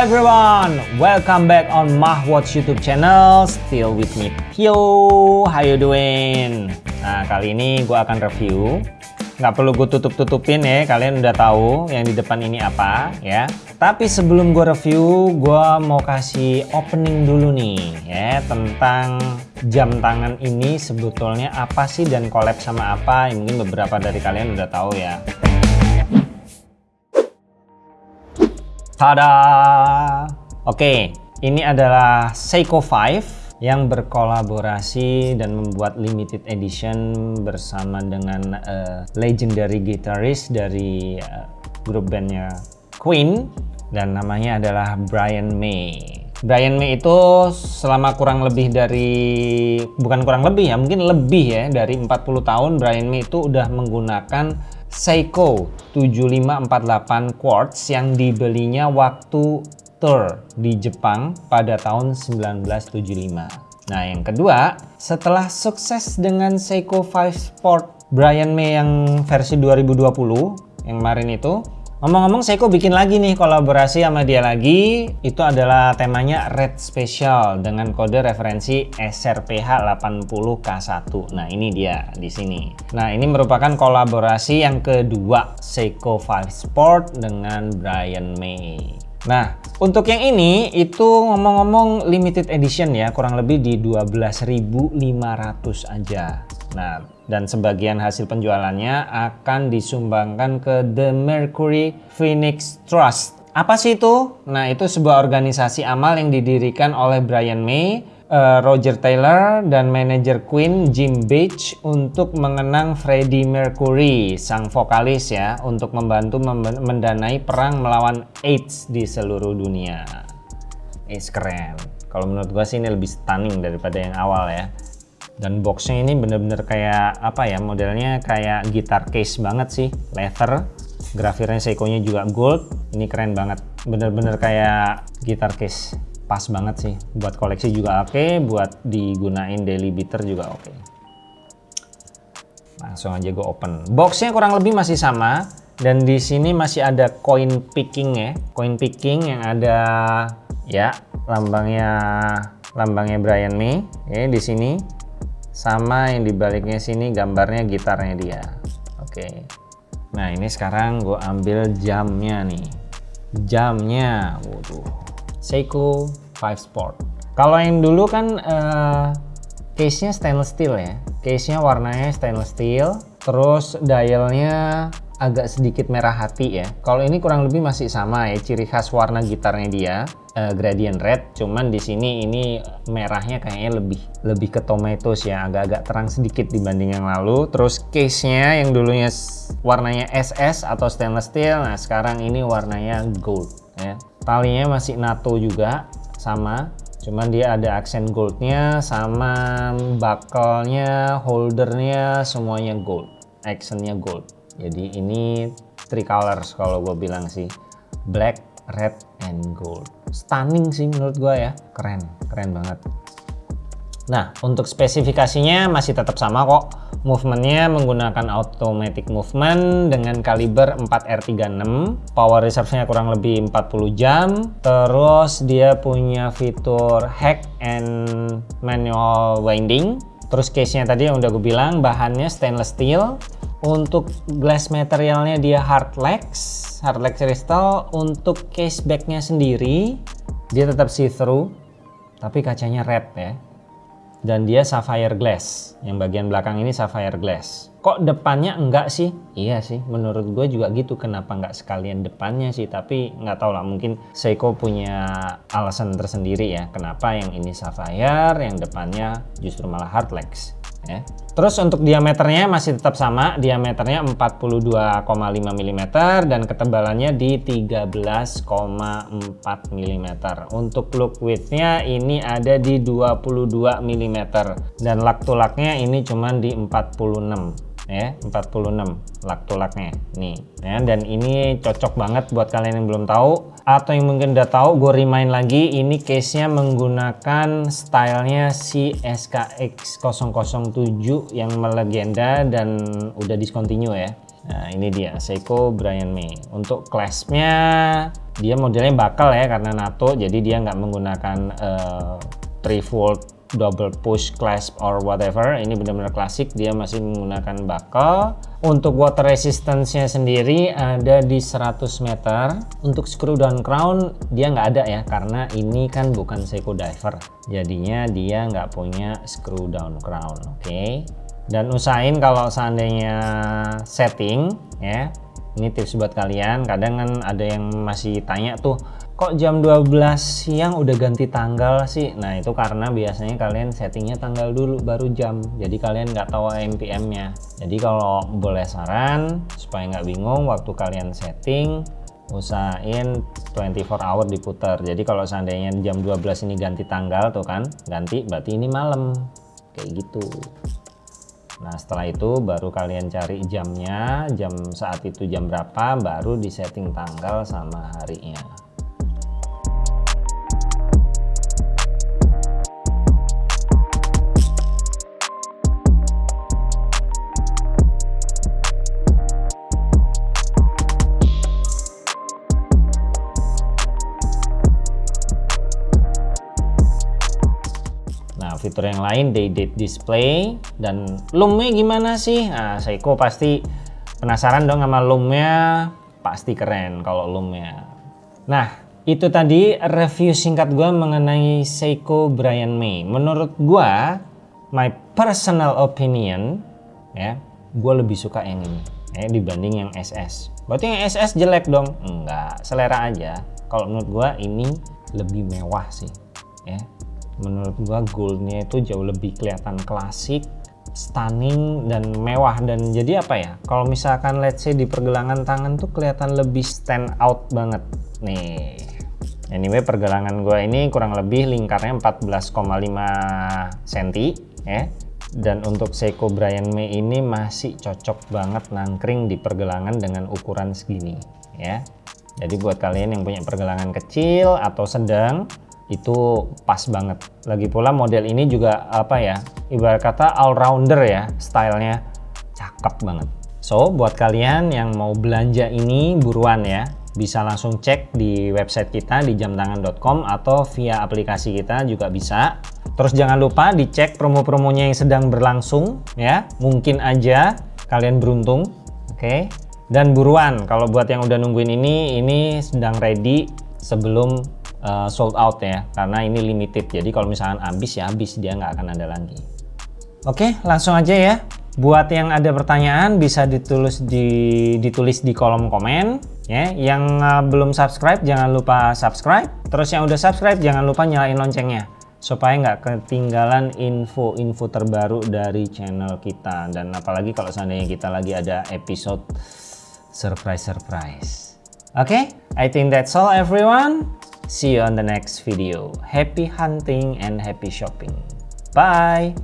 everyone, welcome back on Mahwatch YouTube channel. Still with me, Pio. How you doing? Nah, kali ini gue akan review. Nggak perlu gue tutup-tutupin ya, kalian udah tahu yang di depan ini apa ya. Tapi sebelum gue review, gue mau kasih opening dulu nih ya tentang jam tangan ini sebetulnya apa sih dan collab sama apa. Mungkin beberapa dari kalian udah tahu ya. Tada! Oke, ini adalah Seiko 5 yang berkolaborasi dan membuat limited edition bersama dengan uh, legendary guitarist dari uh, grup bandnya Queen dan namanya adalah Brian May. Brian May itu selama kurang lebih dari bukan kurang lebih ya, mungkin lebih ya dari 40 tahun Brian May itu udah menggunakan Seiko 7548 quartz yang dibelinya waktu tour di Jepang pada tahun 1975. Nah yang kedua, setelah sukses dengan Seiko 5 Sport Brian May yang versi 2020 yang kemarin itu, Ngomong-ngomong Seiko bikin lagi nih kolaborasi sama dia lagi. Itu adalah temanya Red Special dengan kode referensi SRPH80K1. Nah, ini dia di sini. Nah, ini merupakan kolaborasi yang kedua Seiko 5 Sport dengan Brian May. Nah, untuk yang ini itu ngomong-ngomong limited edition ya, kurang lebih di 12.500 aja. Nah, dan sebagian hasil penjualannya akan disumbangkan ke The Mercury Phoenix Trust. Apa sih itu? Nah, itu sebuah organisasi amal yang didirikan oleh Brian May, uh, Roger Taylor, dan manajer Queen Jim Beach untuk mengenang Freddie Mercury, sang vokalis ya, untuk membantu mendanai perang melawan AIDS di seluruh dunia. AIDS keren. Kalau menurut gua sih ini lebih stunning daripada yang awal ya dan boxnya ini bener-bener kayak apa ya modelnya kayak gitar case banget sih. Leather grafirnya Seiko nya juga gold. Ini keren banget. Bener-bener kayak gitar case. Pas banget sih. Buat koleksi juga oke okay, buat digunain daily beater juga oke. Okay. langsung aja gue open. Boxnya kurang lebih masih sama. Dan di sini masih ada coin picking ya. Coin picking yang ada ya lambangnya lambangnya Brian May. Ya di sini sama yang dibaliknya sini gambarnya gitarnya dia. Oke. Nah ini sekarang gue ambil jamnya nih. Jamnya waduh. Seiko 5 Sport. Kalau yang dulu kan uh, case nya stainless steel ya. Case nya warnanya stainless steel terus dialnya agak sedikit merah hati ya. Kalau ini kurang lebih masih sama ya, ciri khas warna gitarnya dia uh, gradient red, cuman di sini ini merahnya kayaknya lebih lebih ke tomatoes ya, agak-agak terang sedikit dibanding yang lalu. Terus case-nya yang dulunya warnanya SS atau stainless steel, nah sekarang ini warnanya gold ya. Talinya masih NATO juga sama cuman dia ada aksen goldnya sama buckle-nya, holdernya semuanya gold, actionnya gold jadi ini three colors kalau gue bilang sih. Black red and gold. Stunning sih menurut gue ya. Keren keren banget. Nah untuk spesifikasinya masih tetap sama kok. Movementnya menggunakan automatic movement dengan kaliber 4R36 power reserve-nya kurang lebih 40 jam. Terus dia punya fitur hack and manual winding. Terus case-nya tadi yang udah gue bilang bahannya stainless steel untuk glass materialnya dia hardlex, hardlex crystal. Untuk case backnya sendiri dia tetap see-through, tapi kacanya red ya. Dan dia sapphire glass, yang bagian belakang ini sapphire glass. Kok depannya enggak sih? Iya sih, menurut gue juga gitu. Kenapa enggak sekalian depannya sih? Tapi nggak tahu lah, mungkin Seiko punya alasan tersendiri ya. Kenapa yang ini sapphire, yang depannya justru malah hardlex ya. Terus untuk diameternya masih tetap sama, diameternya 42,5 mm dan ketebalannya di 13,4 mm. Untuk look widthnya ini ada di 22 mm dan lak tulaknya ini cuma di 46 ya 46 lak tulaknya nih ya dan ini cocok banget buat kalian yang belum tahu atau yang mungkin udah tahu gue remind lagi ini case nya menggunakan stylenya si SKX 007 yang melegenda dan udah discontinue ya Nah ini dia Seiko Brian May. Untuk clasp-nya dia modelnya bakal ya karena NATO jadi dia nggak menggunakan uh, 3 volt double push clasp or whatever. Ini benar-benar klasik. Dia masih menggunakan buckle untuk water resistance nya sendiri ada di 100 meter. Untuk screw down crown dia nggak ada ya karena ini kan bukan Seiko diver. Jadinya dia nggak punya screw down crown oke? Okay? dan usahain kalau seandainya setting ya. Ini tips buat kalian. Kadang kan ada yang masih tanya tuh kok jam 12 siang udah ganti tanggal sih? Nah itu karena biasanya kalian settingnya tanggal dulu baru jam. Jadi kalian nggak tahu MPM nya jadi kalau boleh saran supaya nggak bingung waktu kalian setting usahain 24 hour diputar. Jadi kalau seandainya jam 12 ini ganti tanggal tuh kan ganti berarti ini malam. Kayak gitu. Nah setelah itu baru kalian cari jamnya, jam saat itu jam berapa, baru disetting tanggal sama harinya. Fitur yang lain day date display. Dan loomnya gimana sih? Nah Seiko pasti penasaran dong sama loomnya pasti keren kalau loomnya nah itu tadi review singkat gue mengenai Seiko Brian May. Menurut gue my personal opinion ya gue lebih suka yang ini ya, dibanding yang SS berarti yang SS jelek dong? Enggak selera aja. Kalau menurut gue ini lebih mewah sih ya menurut gua goldnya itu jauh lebih kelihatan klasik stunning dan mewah. Dan jadi apa ya? Kalau misalkan let's say di pergelangan tangan tuh kelihatan lebih stand out banget. Nih. Anyway pergelangan gua ini kurang lebih lingkarnya 14,5 cm ya. Dan untuk Seiko Brian May ini masih cocok banget nangkring di pergelangan dengan ukuran segini ya. Jadi buat kalian yang punya pergelangan kecil atau sedang itu pas banget. Lagi pula model ini juga apa ya, ibarat kata all rounder ya, stylenya cakep banget. So, buat kalian yang mau belanja ini buruan ya, bisa langsung cek di website kita di jamtangan.com atau via aplikasi kita juga bisa. Terus jangan lupa dicek promo-promonya yang sedang berlangsung ya, mungkin aja kalian beruntung, oke? Okay? Dan buruan, kalau buat yang udah nungguin ini, ini sedang ready sebelum uh, sold out ya karena ini limited. Jadi kalau misalkan habis ya habis dia nggak akan ada lagi. Oke langsung aja ya. Buat yang ada pertanyaan bisa ditulis di ditulis di kolom komen ya. Yang uh, belum subscribe jangan lupa subscribe. Terus yang udah subscribe jangan lupa nyalain loncengnya supaya nggak ketinggalan info-info terbaru dari channel kita. Dan apalagi kalau seandainya kita lagi ada episode surprise-surprise. Oke okay? I think that's all everyone See you on the next video. Happy hunting and happy shopping. Bye!